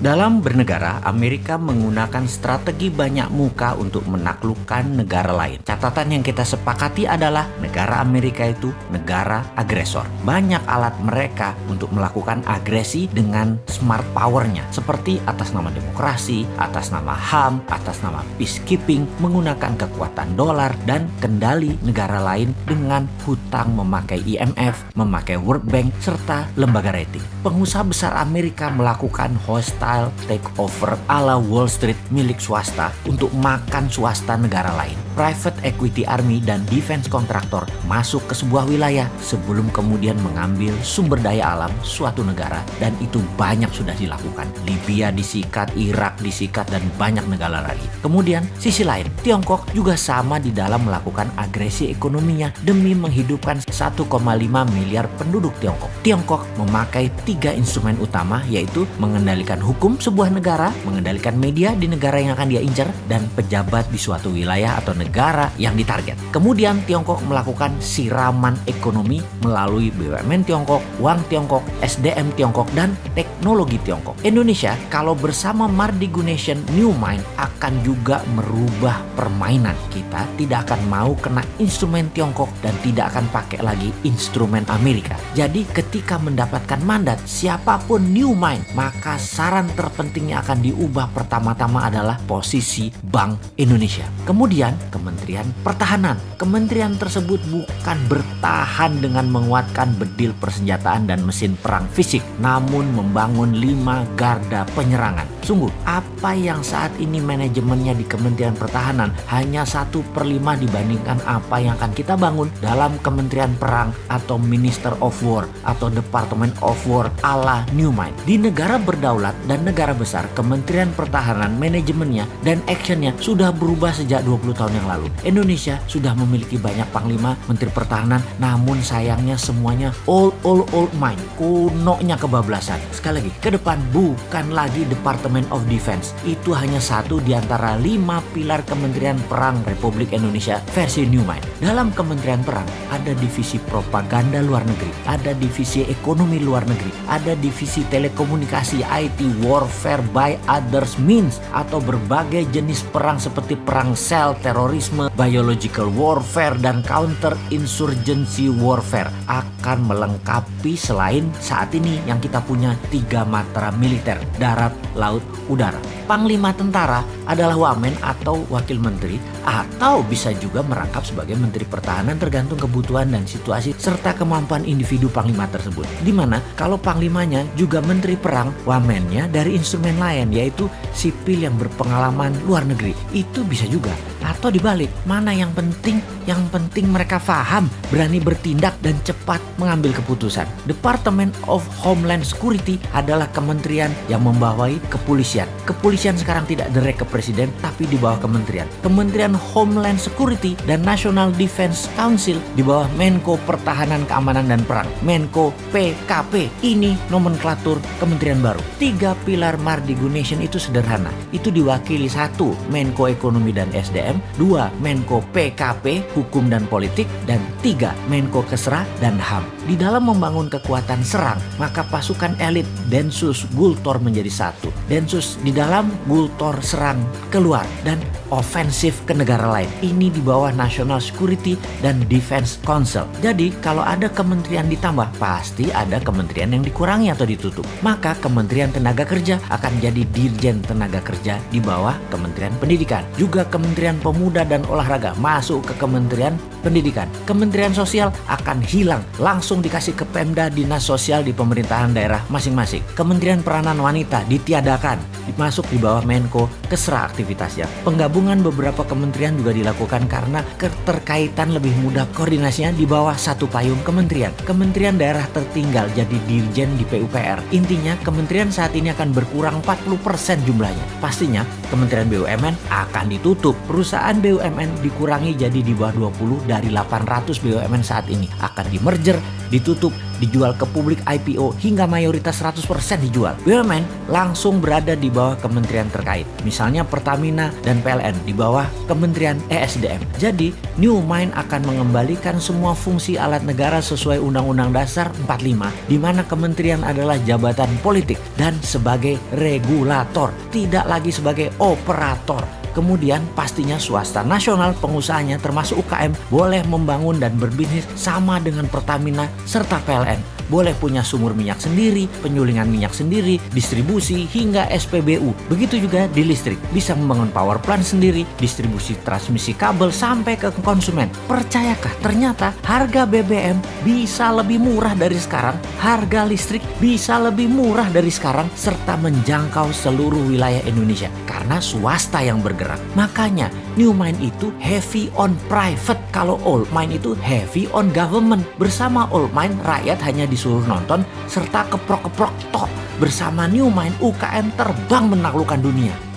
Dalam bernegara, Amerika menggunakan strategi banyak muka untuk menaklukkan negara lain. Catatan yang kita sepakati adalah negara Amerika itu negara agresor. Banyak alat mereka untuk melakukan agresi dengan smart powernya, seperti atas nama demokrasi, atas nama HAM, atas nama peacekeeping, menggunakan kekuatan dolar dan kendali negara lain dengan hutang memakai IMF, memakai World Bank, serta lembaga rating. Pengusaha besar Amerika melakukan hostile style takeover ala Wall Street milik swasta untuk makan swasta negara lain. Private equity army dan defense kontraktor masuk ke sebuah wilayah sebelum kemudian mengambil sumber daya alam suatu negara dan itu banyak sudah dilakukan. Libya disikat, Irak disikat dan banyak negara lagi. Kemudian sisi lain, Tiongkok juga sama di dalam melakukan agresi ekonominya demi menghidupkan 1,5 miliar penduduk Tiongkok. Tiongkok memakai tiga instrumen utama yaitu mengendalikan hukum hukum sebuah negara, mengendalikan media di negara yang akan dia incar, dan pejabat di suatu wilayah atau negara yang ditarget. Kemudian Tiongkok melakukan siraman ekonomi melalui BUMN Tiongkok, uang Tiongkok, SDM Tiongkok, dan teknologi Tiongkok. Indonesia kalau bersama Mardigu Nation New Mind akan juga merubah permainan. Kita tidak akan mau kena instrumen Tiongkok dan tidak akan pakai lagi instrumen Amerika. Jadi ketika mendapatkan mandat siapa pun New Mind, maka saran terpentingnya akan diubah pertama-tama adalah posisi Bank Indonesia. Kemudian Kementerian Pertahanan. Kementerian tersebut bukan bertahan dengan menguatkan bedil persenjataan dan mesin perang fisik, namun membangun lima garda penyerangan. Sungguh, apa yang saat ini manajemennya di Kementerian Pertahanan hanya satu per lima dibandingkan apa yang akan kita bangun dalam Kementerian Perang atau Minister of War atau Department of War ala New Mind. Di negara berdaulat dan negara besar, Kementerian Pertahanan manajemennya dan actionnya sudah berubah sejak 20 tahun yang lalu. Indonesia sudah memiliki banyak panglima, menteri pertahanan, namun sayangnya semuanya old old old mind, kunonya kebablasan. Sekali lagi, ke depan bukan lagi Department of Defense. Itu hanya satu di antara lima pilar Kementerian Perang Republik Indonesia versi New Mind. Dalam Kementerian Perang ada divisi propaganda luar negeri, ada divisi ekonomi luar negeri, ada divisi telekomunikasi, IT, warfare by others means atau berbagai jenis perang seperti perang sel, terorisme, biological warfare, dan counter insurgency warfare akan melengkapi selain saat ini yang kita punya tiga matra militer, darat, laut, udara. Panglima tentara adalah wamen atau wakil menteri atau bisa juga merangkap sebagai menteri pertahanan tergantung kebutuhan dan situasi serta kemampuan individu panglima tersebut. Di mana kalau panglimanya juga menteri perang, wamennya dari instrumen lain yaitu sipil yang berpengalaman luar negeri. Itu bisa juga. Atau dibalik, mana yang penting? Yang penting mereka paham, berani bertindak dan cepat mengambil keputusan. Department of Homeland Security adalah kementerian yang membawai kepolisian. Kepolisian sekarang tidak direct ke presiden tapi di bawah kementerian. Kementerian Homeland Security dan National Defense Council di bawah Menko Pertahanan Keamanan dan Perang. Menko PKP. Ini nomenklatur kementerian baru. Tiga pilar Mardigu Nation itu sederhana. Itu diwakili satu Menko Ekonomi dan SDM, dua Menko PKP Hukum dan Politik, dan tiga Menko Kesra dan HAM. Di dalam membangun kekuatan serang, maka pasukan elit Densus Gultor menjadi satu. Densus di dalam Gultor serang keluar dan ofensif ke negara lain. Ini di bawah National Security dan Defense Council. Jadi kalau ada kementerian ditambah, pasti ada kementerian yang dikurangi atau ditutup. Maka Kementerian Tenaga Kerja akan jadi Dirjen Tenaga Kerja di bawah Kementerian Pendidikan. Juga Kementerian Pemuda dan Olahraga masuk ke Kementerian Pendidikan. Kementerian Sosial akan hilang, langsung dikasih ke Pemda Dinas Sosial di pemerintahan daerah masing-masing. Kementerian Peranan Wanita ditiadakan, dimasuk di bawah Menko kesera aktivitasnya. Penggabungan beberapa kementerian juga dilakukan karena keterkaitan lebih mudah koordinasinya di bawah satu payung kementerian. Kementerian daerah tertinggal jadi dirjen di PUPR. Intinya kementerian saat ini akan berkurang 40% jumlahnya. Pastinya Kementerian BUMN akan ditutup. Perusahaan BUMN dikurangi jadi di bawah 20 dari 800 BUMN saat ini. Akan di merger, ditutup dijual ke publik IPO hingga mayoritas 100% dijual. BUMN langsung berada di bawah kementerian terkait. Misalnya Pertamina dan PLN di bawah Kementerian ESDM. Jadi, New Mind akan mengembalikan semua fungsi alat negara sesuai Undang-Undang Dasar 45 di mana kementerian adalah jabatan politik dan sebagai regulator, tidak lagi sebagai operator. Kemudian pastinya swasta nasional pengusahanya termasuk UKM boleh membangun dan berbisnis sama dengan Pertamina serta PLN boleh punya sumur minyak sendiri, penyulingan minyak sendiri, distribusi hingga SPBU. Begitu juga di listrik, bisa membangun power plant sendiri, distribusi transmisi kabel sampai ke konsumen. Percayakah ternyata harga BBM bisa lebih murah dari sekarang, harga listrik bisa lebih murah dari sekarang serta menjangkau seluruh wilayah Indonesia karena swasta yang bergerak. Makanya New Mind itu heavy on private, kalau Old Mind itu heavy on government. Bersama Old Mind rakyat hanya di disuruh nonton serta keprok-keprok tok bersama New Mind UKM terbang menaklukkan dunia.